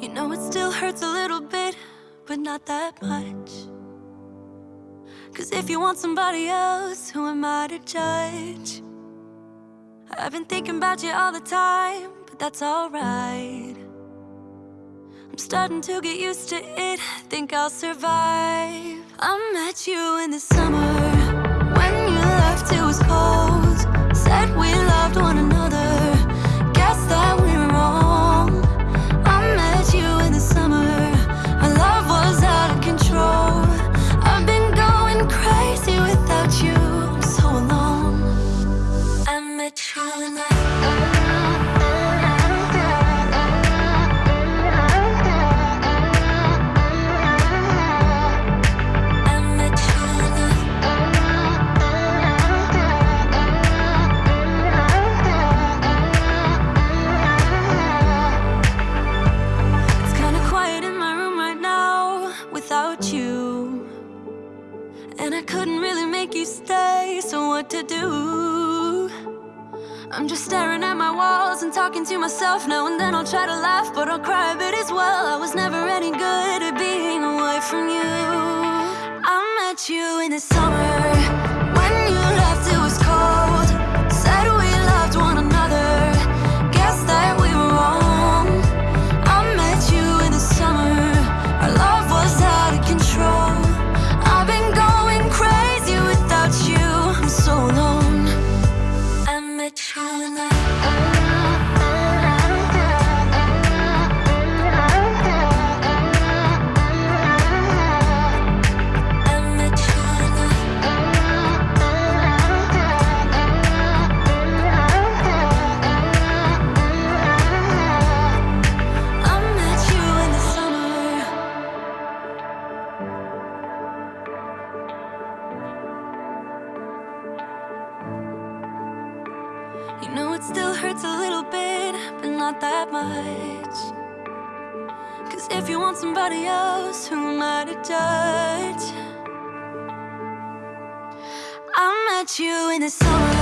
You know it still hurts a little bit, but not that much. Cause if you want somebody else, who am I to judge? I've been thinking about you all the time, but that's alright. I'm starting to get used to it, think I'll survive. I met you in the summer, you stay, so what to do? I'm just staring at my walls and talking to myself now and then I'll try to laugh, but I'll cry a bit as well. I was never any good at being away from you. I met you in the summer You the I You know it still hurts a little bit, but not that much. Cause if you want somebody else, who am I to judge? I met you in the summer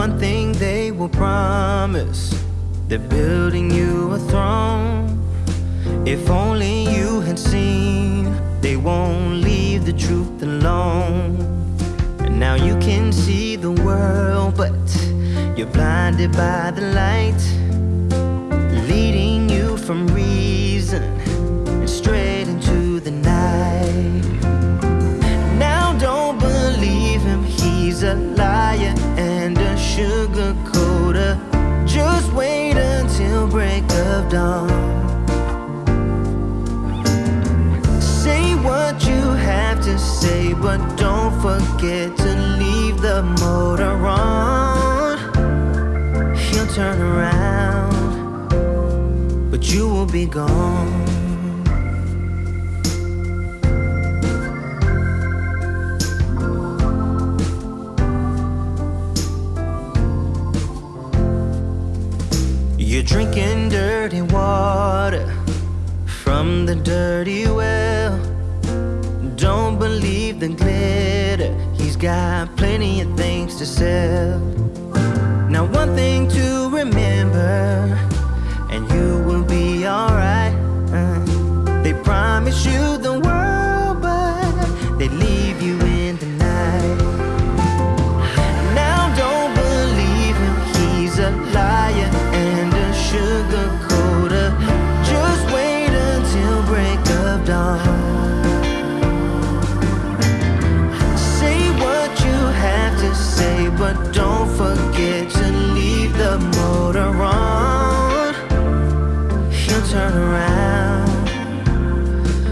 One thing they will promise they're building you a throne. If only you had seen, they won't leave the truth alone. And now you can see the world, but you're blinded by the light, leading you from reason and straight dawn. Say what you have to say, but don't forget to leave the motor on. He'll turn around, but you will be gone. Drinking dirty water from the dirty well. Don't believe the glitter, he's got plenty of things to sell. Now, one thing